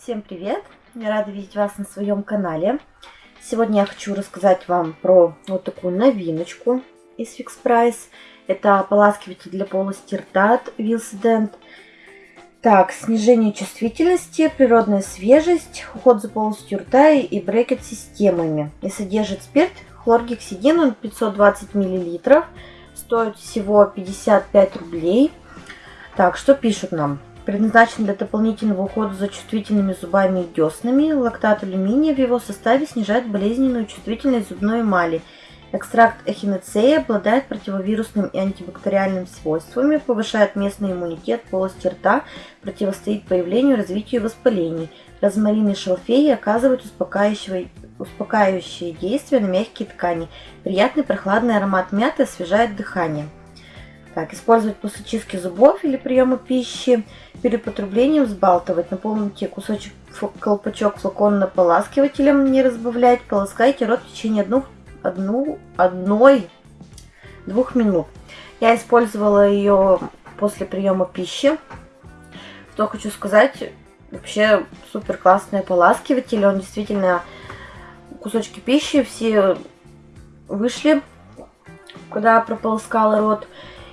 Всем привет! Я рада видеть вас на своем канале. Сегодня я хочу рассказать вам про вот такую новиночку из Fix Price. Это ополаскиватель для полости рта от Wilsdent. Так, снижение чувствительности, природная свежесть, уход за полостью рта и брекет-системами. И содержит спирт хлоргексидин, он 520 мл. Стоит всего 55 рублей. Так, что пишут нам? Предназначен для дополнительного ухода за чувствительными зубами и деснами. Лактат алюминия в его составе снижает болезненную чувствительность зубной эмали. Экстракт эхиноцеи обладает противовирусным и антибактериальным свойствами, повышает местный иммунитет полости рта, противостоит появлению и развитию воспалений. Розмарин и шалфей оказывают успокаивающее, успокаивающее действие на мягкие ткани. Приятный прохладный аромат мяты освежает дыхание. Так, использовать после чистки зубов или приема пищи. Перед потреблением взбалтывать. Наполните кусочек колпачок флакона наполаскивателем, не разбавлять. Полоскайте рот в течение одну, одну, одной, двух минут. Я использовала ее после приема пищи. Что хочу сказать, вообще супер классный ополаскиватель. Он действительно кусочки пищи все вышли, когда прополоскала рот.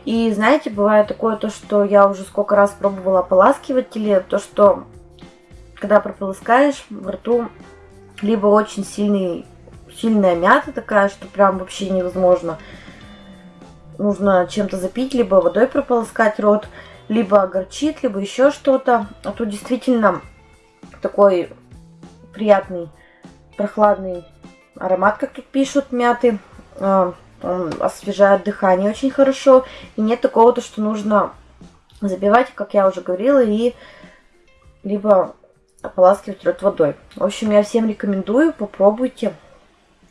И знаете, бывает такое то, что я уже сколько раз пробовала ополаскиватели, то, что когда прополоскаешь в рту, либо очень сильный, сильная мята такая, что прям вообще невозможно. Нужно чем-то запить, либо водой прополоскать рот, либо горчит, либо еще что-то. А тут действительно такой приятный, прохладный аромат, как тут пишут, мяты. Освежает дыхание очень хорошо. И нет такого, то, что нужно забивать, как я уже говорила, и либо ополаскивать рот водой. В общем, я всем рекомендую, попробуйте.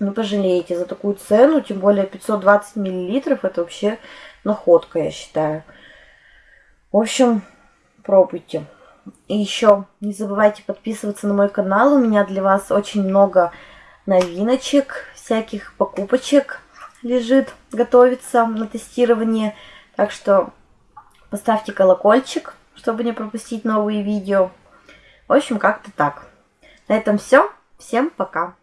Не пожалеете за такую цену, тем более 520 миллилитров, это вообще находка, я считаю. В общем, пробуйте. И еще не забывайте подписываться на мой канал, у меня для вас очень много новиночек, всяких покупочек лежит, готовится на тестирование. Так что поставьте колокольчик, чтобы не пропустить новые видео. В общем, как-то так. На этом все. Всем пока.